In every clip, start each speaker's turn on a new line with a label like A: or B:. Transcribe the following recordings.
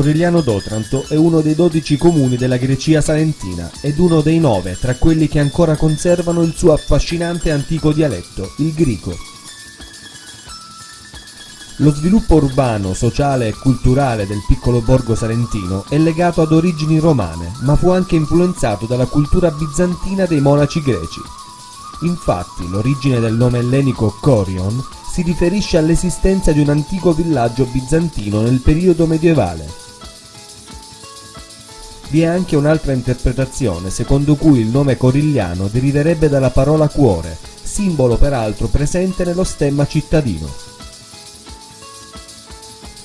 A: Corigliano d'Otranto è uno dei 12 comuni della Grecia salentina ed uno dei nove tra quelli che ancora conservano il suo affascinante antico dialetto, il grico. Lo sviluppo urbano, sociale e culturale del piccolo borgo salentino è legato ad origini romane, ma fu anche influenzato dalla cultura bizantina dei monaci greci. Infatti, l'origine del nome ellenico Corion si riferisce all'esistenza di un antico villaggio bizantino nel periodo medievale. Vi è anche un'altra interpretazione secondo cui il nome corigliano deriverebbe dalla parola cuore, simbolo peraltro presente nello stemma cittadino.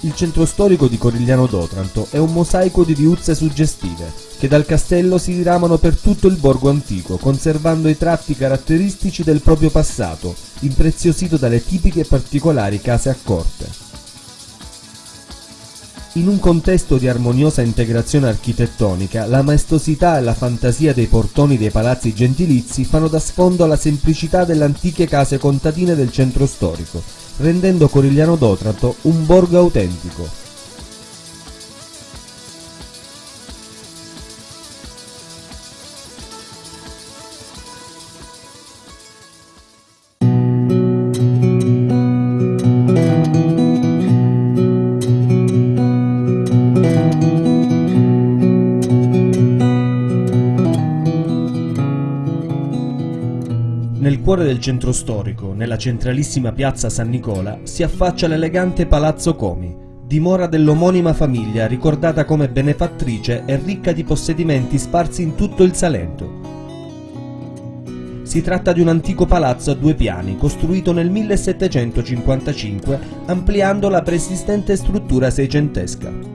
A: Il centro storico di Corigliano d'Otranto è un mosaico di viuzze suggestive, che dal castello si diramano per tutto il borgo antico, conservando i tratti caratteristici del proprio passato, impreziosito dalle tipiche e particolari case a corte. In un contesto di armoniosa integrazione architettonica, la maestosità e la fantasia dei portoni dei palazzi gentilizi fanno da sfondo alla semplicità delle antiche case contadine del centro storico, rendendo Corigliano d'Otranto un borgo autentico. Cuore del centro storico, nella centralissima piazza San Nicola, si affaccia l'elegante Palazzo Comi, dimora dell'omonima famiglia ricordata come benefattrice e ricca di possedimenti sparsi in tutto il Salento. Si tratta di un antico palazzo a due piani, costruito nel 1755, ampliando la preesistente struttura seicentesca.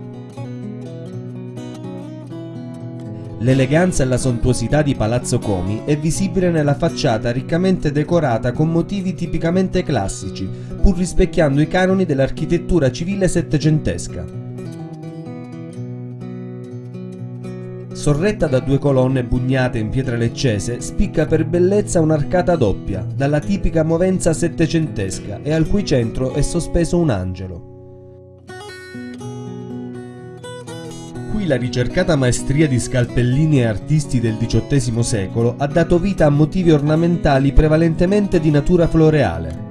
A: L'eleganza e la sontuosità di Palazzo Comi è visibile nella facciata riccamente decorata con motivi tipicamente classici, pur rispecchiando i canoni dell'architettura civile settecentesca. Sorretta da due colonne bugnate in pietra leccese, spicca per bellezza un'arcata doppia, dalla tipica movenza settecentesca e al cui centro è sospeso un angelo. Qui la ricercata maestria di scalpellini e artisti del XVIII secolo ha dato vita a motivi ornamentali prevalentemente di natura floreale.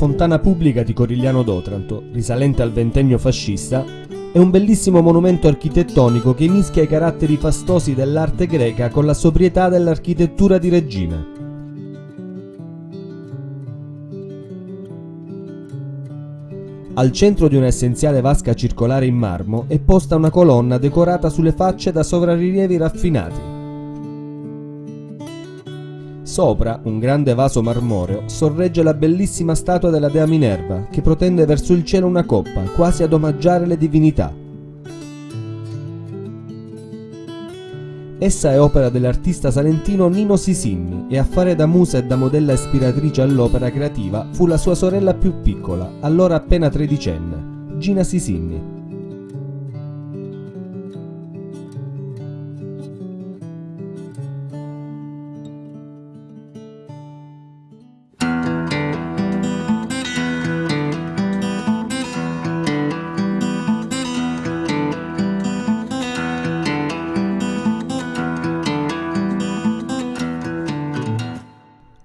A: Fontana pubblica di Corigliano d'Otranto, risalente al ventennio fascista, è un bellissimo monumento architettonico che mischia i caratteri fastosi dell'arte greca con la sobrietà dell'architettura di regime. Al centro di un'essenziale vasca circolare in marmo è posta una colonna decorata sulle facce da sovrarrilievi raffinati. Sopra, un grande vaso marmoreo sorregge la bellissima statua della dea Minerva, che protende verso il cielo una coppa, quasi ad omaggiare le divinità. Essa è opera dell'artista salentino Nino Sisinni e a fare da musa e da modella ispiratrice all'opera creativa fu la sua sorella più piccola, allora appena tredicenne, Gina Sisinni.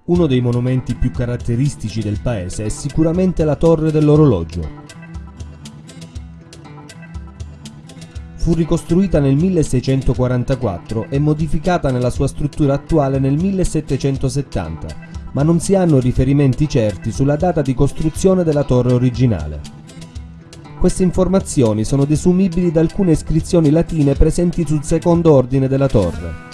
A: Uno dei monumenti più caratteristici del paese è sicuramente la Torre dell'Orologio. Fu ricostruita nel 1644 e modificata nella sua struttura attuale nel 1770, ma non si hanno riferimenti certi sulla data di costruzione della torre originale. Queste informazioni sono desumibili da alcune iscrizioni latine presenti sul secondo ordine della torre.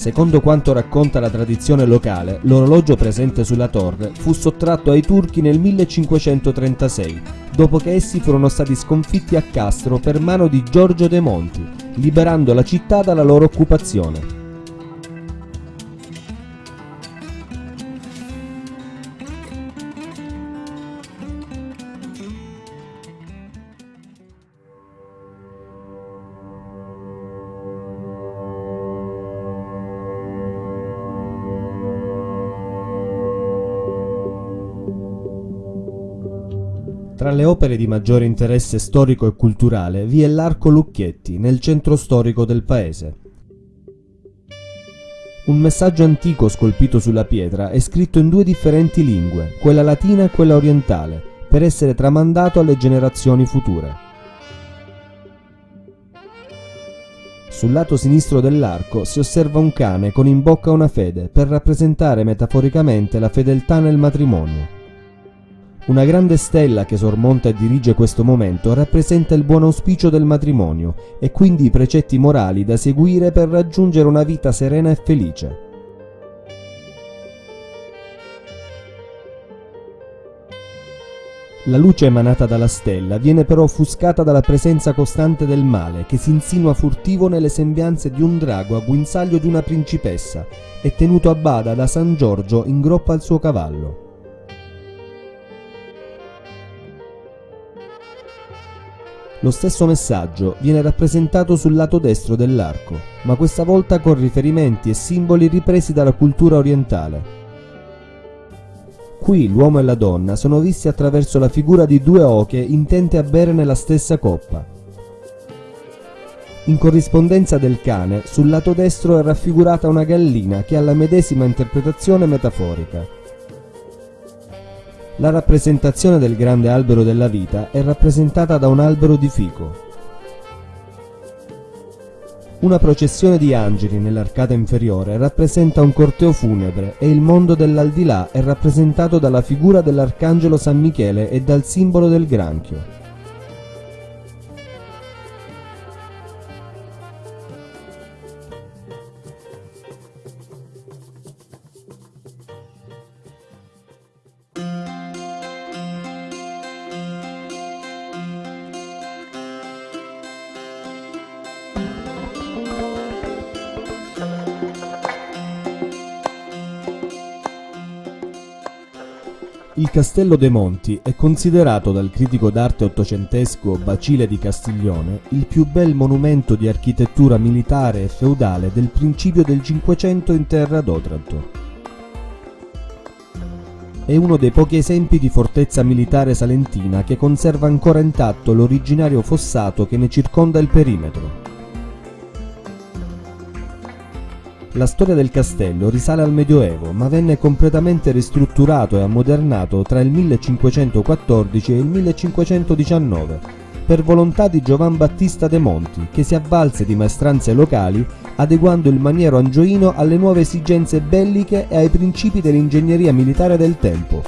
A: Secondo quanto racconta la tradizione locale, l'orologio presente sulla torre fu sottratto ai turchi nel 1536, dopo che essi furono stati sconfitti a Castro per mano di Giorgio De Monti, liberando la città dalla loro occupazione. Tra le opere di maggiore interesse storico e culturale vi è l'Arco Lucchetti, nel centro storico del paese. Un messaggio antico scolpito sulla pietra è scritto in due differenti lingue, quella latina e quella orientale, per essere tramandato alle generazioni future. Sul lato sinistro dell'arco si osserva un cane con in bocca una fede per rappresentare metaforicamente la fedeltà nel matrimonio. Una grande stella che sormonta e dirige questo momento rappresenta il buon auspicio del matrimonio e quindi i precetti morali da seguire per raggiungere una vita serena e felice. La luce emanata dalla stella viene però offuscata dalla presenza costante del male che si insinua furtivo nelle sembianze di un drago a guinzaglio di una principessa e tenuto a bada da San Giorgio in groppa al suo cavallo. Lo stesso messaggio viene rappresentato sul lato destro dell'arco, ma questa volta con riferimenti e simboli ripresi dalla cultura orientale. Qui l'uomo e la donna sono visti attraverso la figura di due oche intente a bere nella stessa coppa. In corrispondenza del cane, sul lato destro è raffigurata una gallina che ha la medesima interpretazione metaforica. La rappresentazione del grande albero della vita è rappresentata da un albero di fico. Una processione di angeli nell'arcata inferiore rappresenta un corteo funebre e il mondo dell'aldilà è rappresentato dalla figura dell'arcangelo San Michele e dal simbolo del granchio. Il Castello dei Monti è considerato dal critico d'arte ottocentesco Bacile di Castiglione il più bel monumento di architettura militare e feudale del principio del Cinquecento in terra d'Otranto. È uno dei pochi esempi di fortezza militare salentina che conserva ancora intatto l'originario fossato che ne circonda il perimetro. La storia del castello risale al Medioevo, ma venne completamente ristrutturato e ammodernato tra il 1514 e il 1519, per volontà di Giovan Battista de Monti, che si avvalse di maestranze locali, adeguando il maniero angioino alle nuove esigenze belliche e ai principi dell'ingegneria militare del tempo.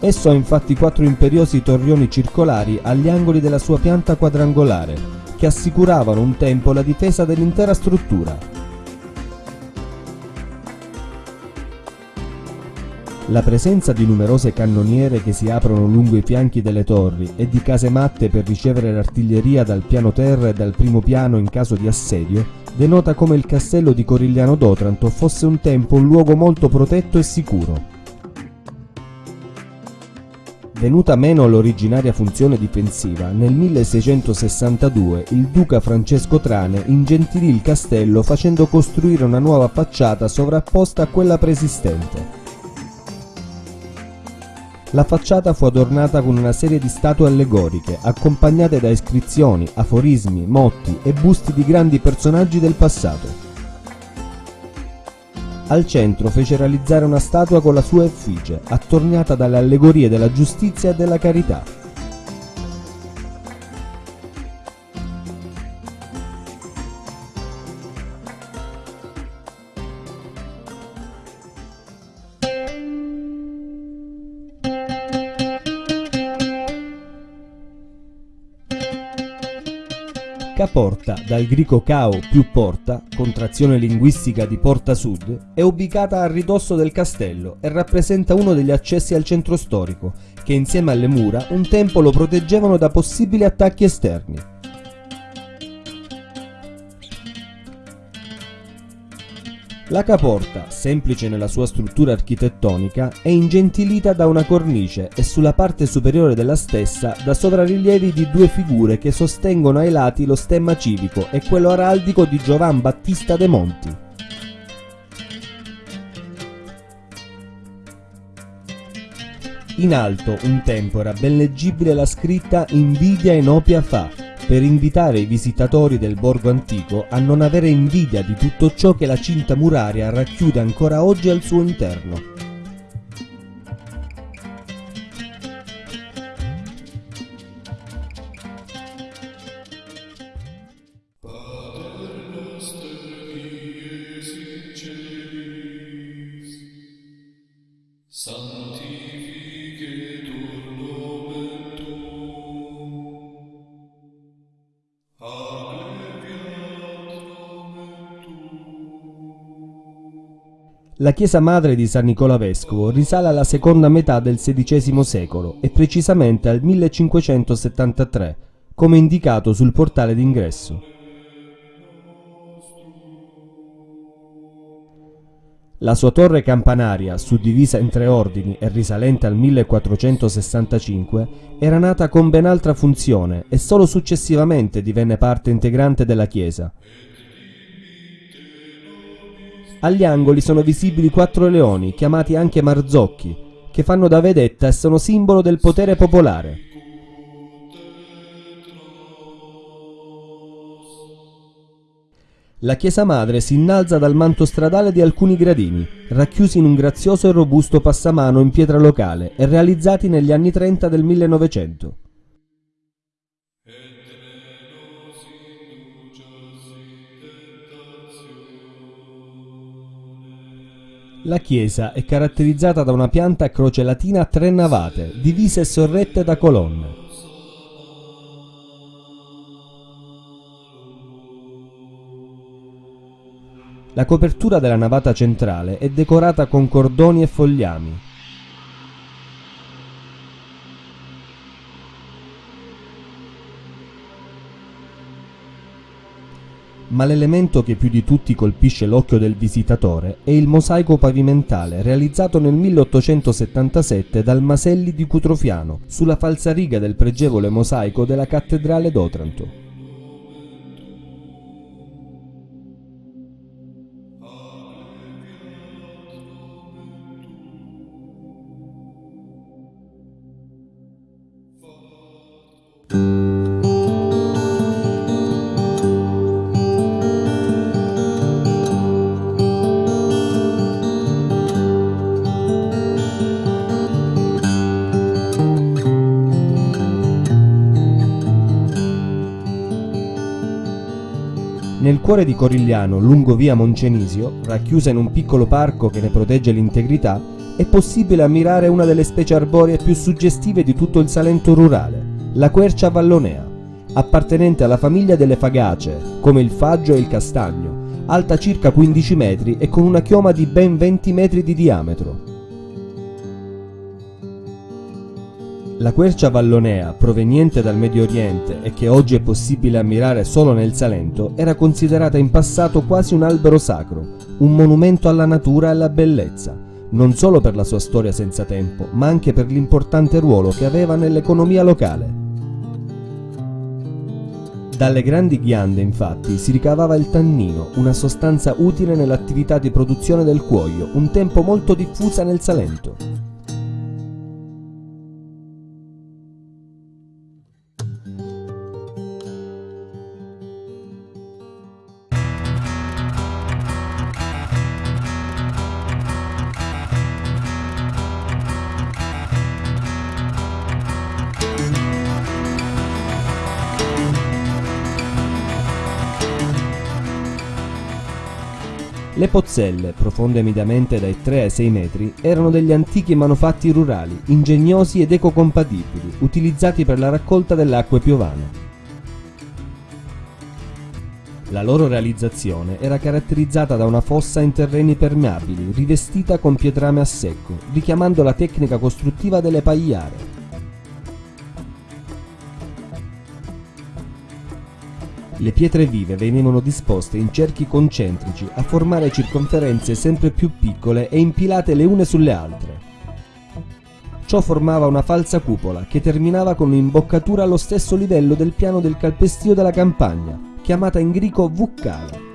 A: Esso ha infatti quattro imperiosi torrioni circolari agli angoli della sua pianta quadrangolare, che assicuravano un tempo la difesa dell'intera struttura. La presenza di numerose cannoniere che si aprono lungo i fianchi delle torri e di casematte per ricevere l'artiglieria dal piano terra e dal primo piano in caso di assedio denota come il castello di Corigliano d'Otranto fosse un tempo un luogo molto protetto e sicuro. Venuta meno l'originaria funzione difensiva, nel 1662 il duca Francesco Trane ingentilì il castello facendo costruire una nuova facciata sovrapposta a quella preesistente. La facciata fu adornata con una serie di statue allegoriche, accompagnate da iscrizioni, aforismi, motti e busti di grandi personaggi del passato. Al centro fece realizzare una statua con la sua effigie, attorniata dalle allegorie della giustizia e della carità. Caporta, dal greco cao più porta, contrazione linguistica di porta sud, è ubicata a ridosso del castello e rappresenta uno degli accessi al centro storico, che insieme alle mura un tempo lo proteggevano da possibili attacchi esterni. La caporta, semplice nella sua struttura architettonica, è ingentilita da una cornice e sulla parte superiore della stessa da sovrarrilievi di due figure che sostengono ai lati lo stemma civico e quello araldico di Giovan Battista de Monti. In alto, un tempo, era ben leggibile la scritta Invidia inopia fa, per invitare i visitatori del borgo antico a non avere invidia di tutto ciò che la cinta muraria racchiude ancora oggi al suo interno. La chiesa madre di San Nicola Vescovo risale alla seconda metà del XVI secolo e precisamente al 1573, come indicato sul portale d'ingresso. La sua torre campanaria, suddivisa in tre ordini e risalente al 1465, era nata con ben altra funzione e solo successivamente divenne parte integrante della chiesa. Agli angoli sono visibili quattro leoni, chiamati anche marzocchi, che fanno da vedetta e sono simbolo del potere popolare. La chiesa madre si innalza dal manto stradale di alcuni gradini, racchiusi in un grazioso e robusto passamano in pietra locale e realizzati negli anni 30 del 1900. La chiesa è caratterizzata da una pianta a croce latina a tre navate, divise e sorrette da colonne. La copertura della navata centrale è decorata con cordoni e fogliami, ma l'elemento che più di tutti colpisce l'occhio del visitatore è il mosaico pavimentale realizzato nel 1877 dal Maselli di Cutrofiano sulla falsariga del pregevole mosaico della cattedrale d'Otranto. Cuore di Corigliano, lungo via Moncenisio, racchiusa in un piccolo parco che ne protegge l'integrità, è possibile ammirare una delle specie arboree più suggestive di tutto il Salento rurale, la quercia vallonea, appartenente alla famiglia delle fagacee, come il faggio e il castagno, alta circa 15 metri e con una chioma di ben 20 metri di diametro. La quercia vallonea, proveniente dal Medio Oriente e che oggi è possibile ammirare solo nel Salento, era considerata in passato quasi un albero sacro, un monumento alla natura e alla bellezza, non solo per la sua storia senza tempo, ma anche per l'importante ruolo che aveva nell'economia locale. Dalle grandi ghiande, infatti, si ricavava il tannino, una sostanza utile nell'attività di produzione del cuoio, un tempo molto diffusa nel Salento. Le pozzelle, profonde mediamente dai 3 ai 6 metri, erano degli antichi manufatti rurali, ingegnosi ed ecocompatibili, utilizzati per la raccolta delle acque piovane. La loro realizzazione era caratterizzata da una fossa in terreni permeabili, rivestita con pietrame a secco, richiamando la tecnica costruttiva delle pagliare. Le pietre vive venivano disposte in cerchi concentrici a formare circonferenze sempre più piccole e impilate le une sulle altre. Ciò formava una falsa cupola che terminava con un'imboccatura allo stesso livello del piano del calpestio della campagna, chiamata in greco vuccale.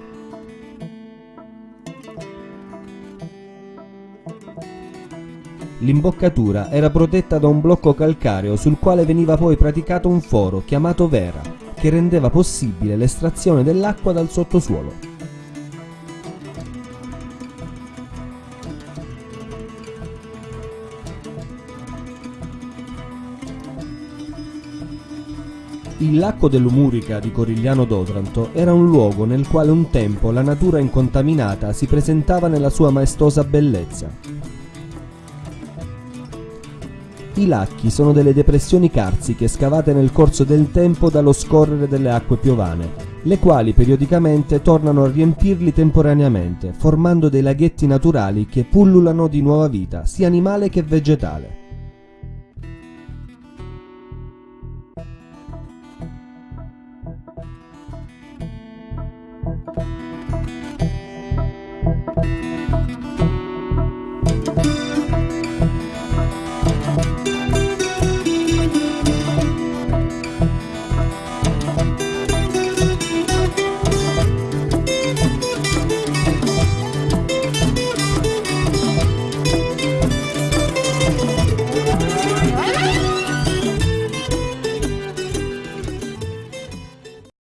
A: L'imboccatura era protetta da un blocco calcareo sul quale veniva poi praticato un foro chiamato vera, che rendeva possibile l'estrazione dell'acqua dal sottosuolo. Il lacco dell'Umurica di Corigliano d'Otranto era un luogo nel quale un tempo la natura incontaminata si presentava nella sua maestosa bellezza. I lacchi sono delle depressioni carsiche scavate nel corso del tempo dallo scorrere delle acque piovane, le quali periodicamente tornano a riempirli temporaneamente, formando dei laghetti naturali che pullulano di nuova vita, sia animale che vegetale.